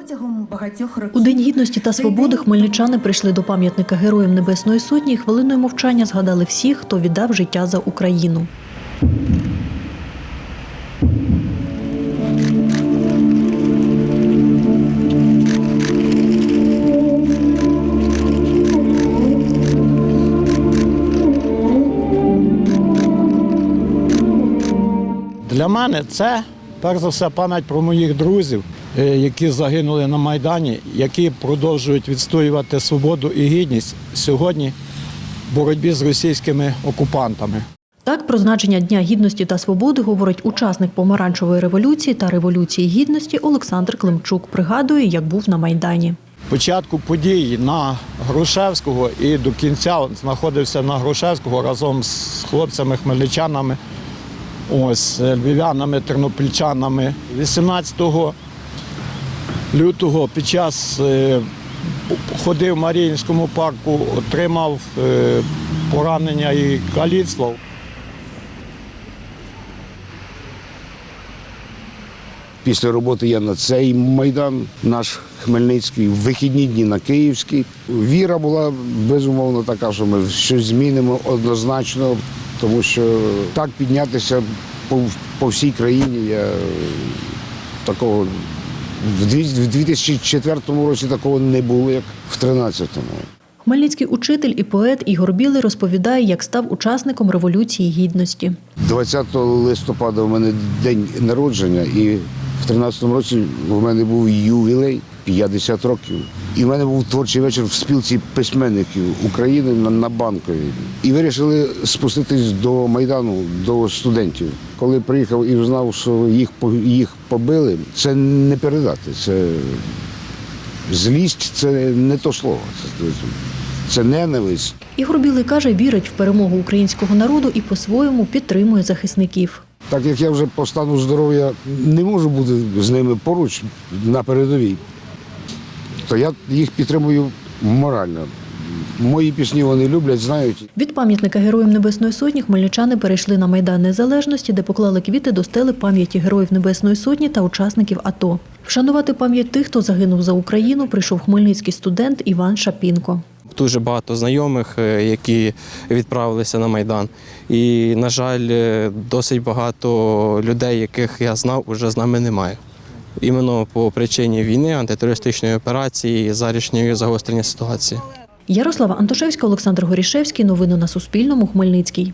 Протягом багатьох років У День гідності та свободи хмельничани прийшли до пам'ятника Героям Небесної Сотні і хвилиною мовчання згадали всіх, хто віддав життя за Україну. Для мене це перш за все пам'ять про моїх друзів, які загинули на Майдані, які продовжують відстоювати свободу і гідність сьогодні в боротьбі з російськими окупантами. Так про значення Дня гідності та свободи говорить учасник помаранчевої революції та революції гідності Олександр Климчук. Пригадує, як був на Майдані. Початку подій на Грушевського і до кінця знаходився на Грушевського разом з хлопцями-хмельничанами, ось е, львів'янами, тернопільчанами. 18 лютого під час е, ходив в Маріїнському парку, отримав е, поранення і каліцтво. Після роботи я на цей майдан, наш Хмельницький, в вихідні дні на Київський. Віра була безумовно така, що ми щось змінимо однозначно, тому що так піднятися по, по всій країні я такого в дві- в 2004 році такого не було, як в 2013-му. Хмельницький учитель і поет Ігор Білий розповідає, як став учасником революції гідності. 20 листопада у мене день народження, і в 13-му році у мене був ювілей 50 років. І в мене був творчий вечір в спілці письменників України на, на банковій. І вирішили спуститись до Майдану, до студентів. Коли приїхав і знав, що їх, їх побили, це не передати. Це злість це не то слово. Це, це ненависть. Ігор Білий каже, вірить в перемогу українського народу і по-своєму підтримує захисників. Так як я вже по стану здоров'я не можу бути з ними поруч на передовій, то я їх підтримую морально. Мої пісні вони люблять, знають. Від пам'ятника Героям Небесної Сотні хмельничани перейшли на Майдан Незалежності, де поклали квіти до стели пам'яті Героїв Небесної Сотні та учасників АТО. Вшанувати пам'ять тих, хто загинув за Україну, прийшов хмельницький студент Іван Шапінко. Дуже багато знайомих, е, які відправилися на Майдан. І, на жаль, е, досить багато людей, яких я знав, уже з нами немає. Іменно по причині війни, антитерористичної операції, зарішньої загострення ситуації. Ярослава Антошевська, Олександр Горішевський. Новини на Суспільному. Хмельницький.